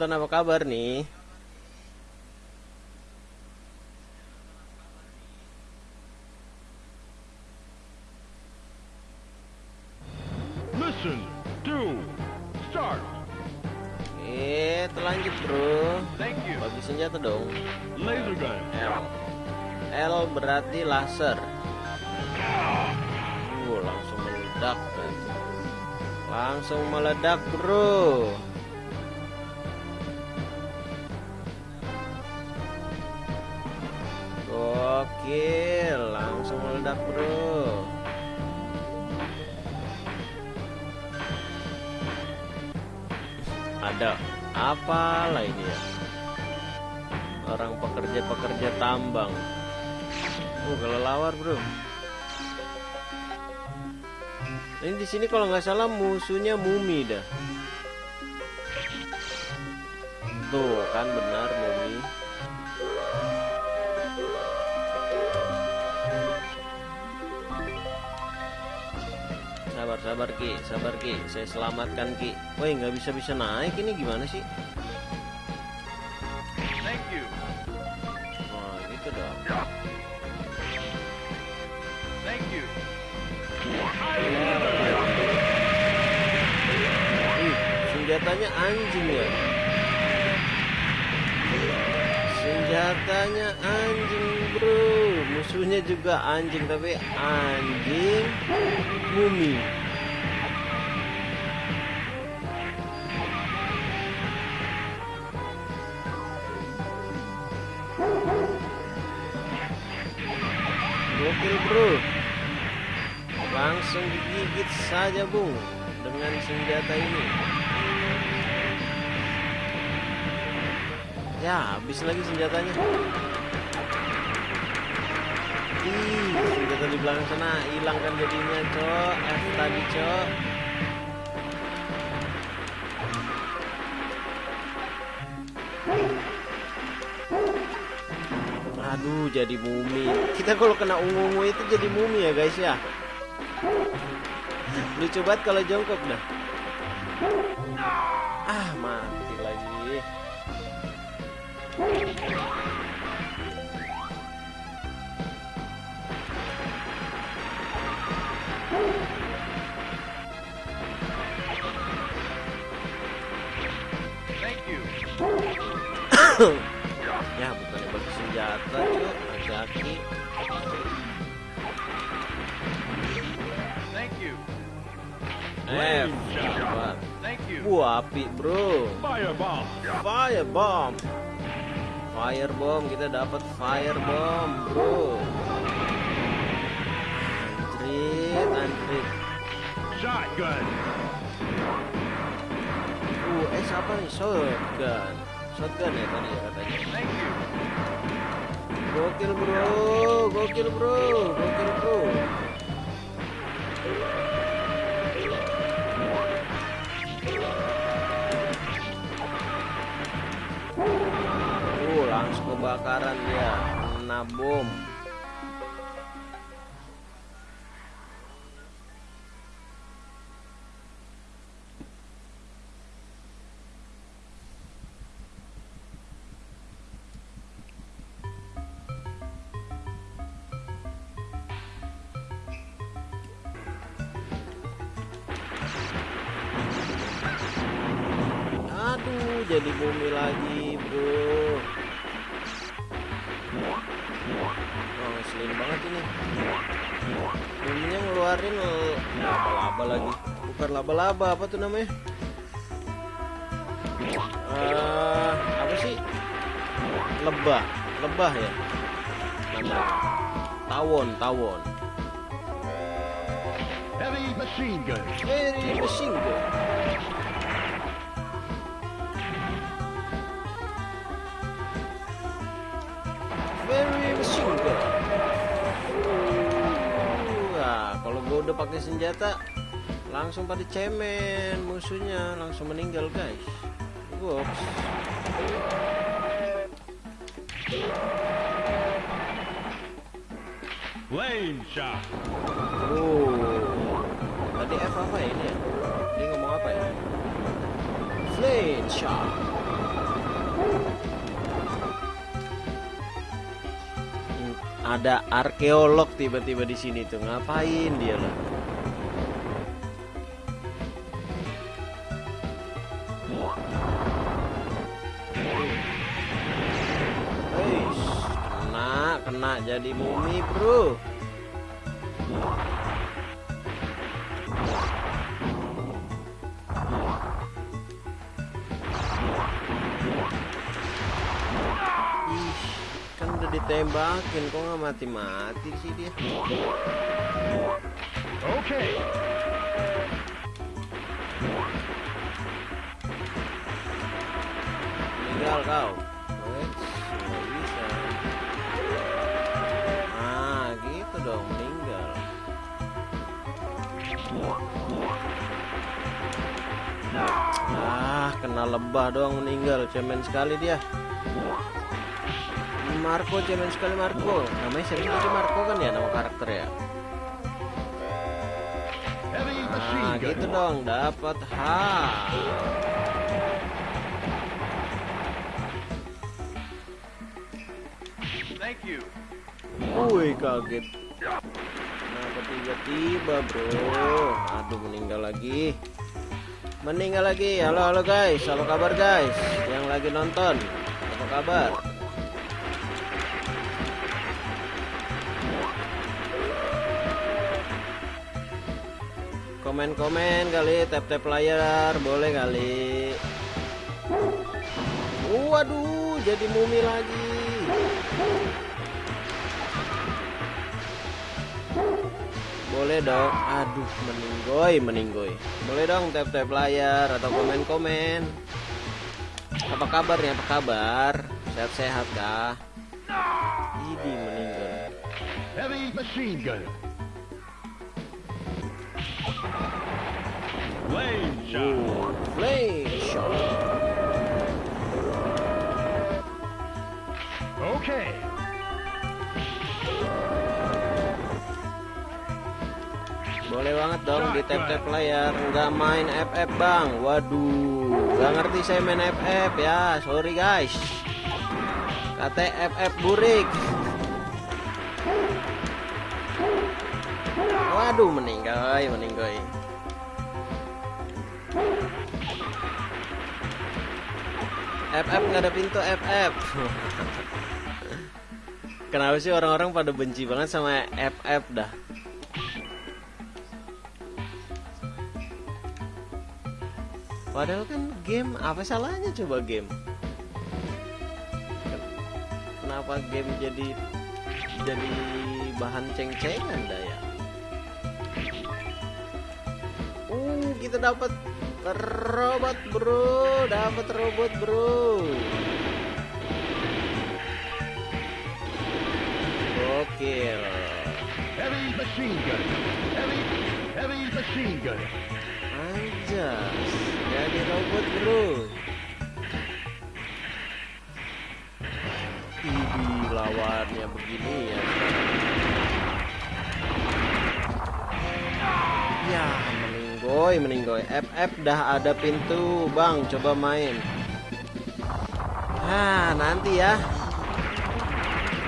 penonton apa kabar nih? Listen to start. Eh, terlanjut bro. Thank you. Bagi senjata dong. Laser gun. L. L berarti laser. Uh, langsung meledak. Langsung meledak bro. Gokil, langsung meledak bro. Ada apa lah ini ya? Orang pekerja-pekerja tambang. Oh, kelelawar bro. Ini di sini kalau nggak salah musuhnya mumi dah. Tuh kan benar mumi. Sabar sabar ki, sabar ki. Saya selamatkan ki. Woi nggak bisa bisa naik ini gimana sih? Thank you. Wah gitu dong. Thank you. Ih, senjatanya anjing ya. Senjatanya anjing bro. Musuhnya juga anjing tapi anjing mumi. Gokil bro. Langsung digigit saja bung dengan senjata ini. Ya, habis lagi senjatanya. Ih, senjata di belakang sana hilang kan jadinya, cok. F tadi, cok. Aduh, jadi mumi. Kita kalau kena ungu-ungu itu jadi mumi ya, guys ya. Lucu banget kalau jongkok dah. Ah, mati lagi. Ya, bukannya bagi senjata, cok. Hati-hati. Thank you. You. Wah, api, bro. Firebomb. Firebomb. Firebomb, kita dapat firebomb, bro. Antrit, antrit. Shotgun. Uh, eh siapa nih? Shotgun. Shotgun ya tadi ya katanya. Gokil bro, gokil bro, gokil bro. Kebakaran dia, kena bom. Aduh, jadi bumi lagi, Ngeselin banget ini. Buminya ngeluarin l- laba-laba lagi. Bukan laba-laba, apa tuh namanya? Eh, apa sih? Lebah, lebah ya. Namanya. Tawon, tawon. Heavy machine gun. Very machine gun. Udah pakai senjata, langsung pada cemen musuhnya, langsung meninggal guys. Goks. Lane shot. Oh, tadi F apa ini ya? Dia ngomong apa ya? Flame shot. Ada arkeolog tiba-tiba di sini tuh. Ngapain dia lah kena kena jadi mumi bro ditembakin kok nggak mati-mati sih dia Okay. Meninggal kau. Wes, nggak bisa. Ah, gitu dong, meninggal. Ah, kena lebah doang meninggal. Cemen sekali dia. Marco cemen sekali Marco. Namanya sih? Tadi Marco kan ya nama karakter ya? Nah, gitu dong, dapat H. Thank you. Wih kaget. Kenapa tiba-tiba bro. Aduh meninggal lagi. Meninggal lagi. Halo halo guys. Apa kabar guys? Yang lagi nonton Apa kabar Komen-komen kali Tap-tap layar Boleh kali Waduh Jadi mumi lagi Boleh dong. Aduh, meninggoy, meninggoy. Boleh dong tap-tap layar atau komen-komen. Apa kabarnya? Apa kabar? Sehat-sehat kah? Ini meninggal. Heavy machine gun. Flame shot. Flame shot. Okay. Boleh banget dong di tap-tap layar. Nggak main FF bang. Waduh, nggak ngerti saya main FF ya. Sorry guys. Kata FF burik. Waduh, meninggal, meninggal. FF nggak ada pintu FF. Kenapa sih orang-orang pada benci banget sama FF dah? Padahal kan game apa salahnya coba game? Kenapa game jadi jadi bahan ceng-cengan dah ya? Uh, kita dapat robot bro, dapat robot bro. Gokil. Heavy machine gun. Heavy, heavy machine gun. Anjas, jadi robot bro. Ini lawannya begini ya. Ya, meninggoy, meninggoy. FF dah ada pintu, Bang. Coba main. Ah, nanti ya.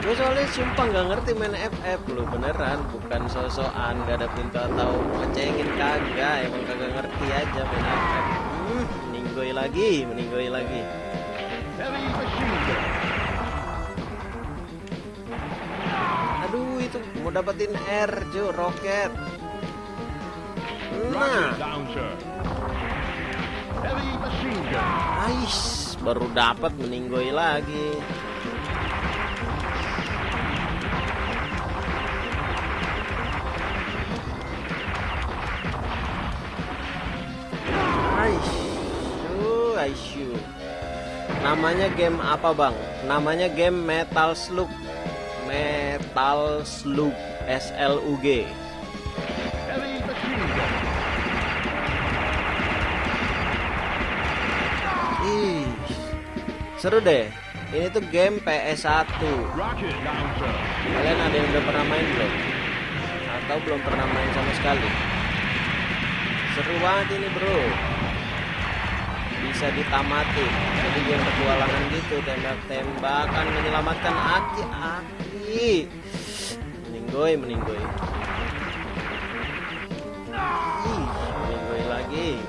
Gue soalnya sumpah nggak ngerti main FF lu beneran, bukan sosokan nggak ada pintu atau ngecengin kagak, emang kagak ngerti aja main FF. Hmm, meninggoy lagi, meninggoy lagi. Aduh itu mau dapetin R, Jo, roket. Ais, baru dapat meninggoy lagi. Ais, uh, aisyu. Namanya game apa bang? Namanya game Metal Slug. Metal Slug, S L U G. seru deh. Ini tuh game PS1. Rocket launcher. Kalian ada yang udah pernah main belum? Atau belum pernah main sama sekali? Seru banget ini bro. Bisa ditamati. Jadi game petualangan gitu, tembak-tembakan, menyelamatkan aki-aki. meninggoy meninggoy meninggoy lagi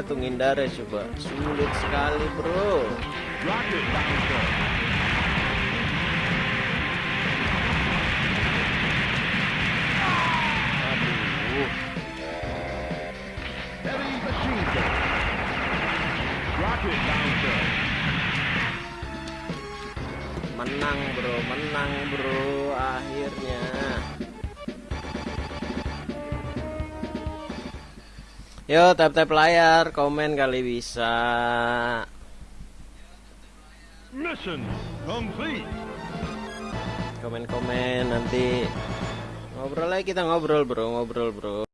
gimana tuh ngindarnya coba. Sulit sekali bro. Aduh. Menang bro. Menang bro Yo tap tap layar komen kali bisa Mission complete. komen komen nanti ngobrol lagi kita ngobrol bro ngobrol bro